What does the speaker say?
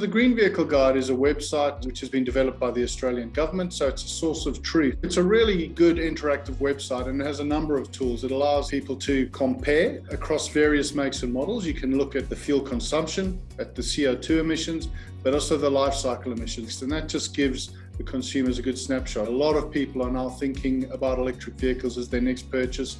The Green Vehicle Guide is a website which has been developed by the Australian government, so it's a source of truth. It's a really good interactive website and it has a number of tools. It allows people to compare across various makes and models. You can look at the fuel consumption, at the CO2 emissions, but also the life cycle emissions, and that just gives the consumers a good snapshot. A lot of people are now thinking about electric vehicles as their next purchase.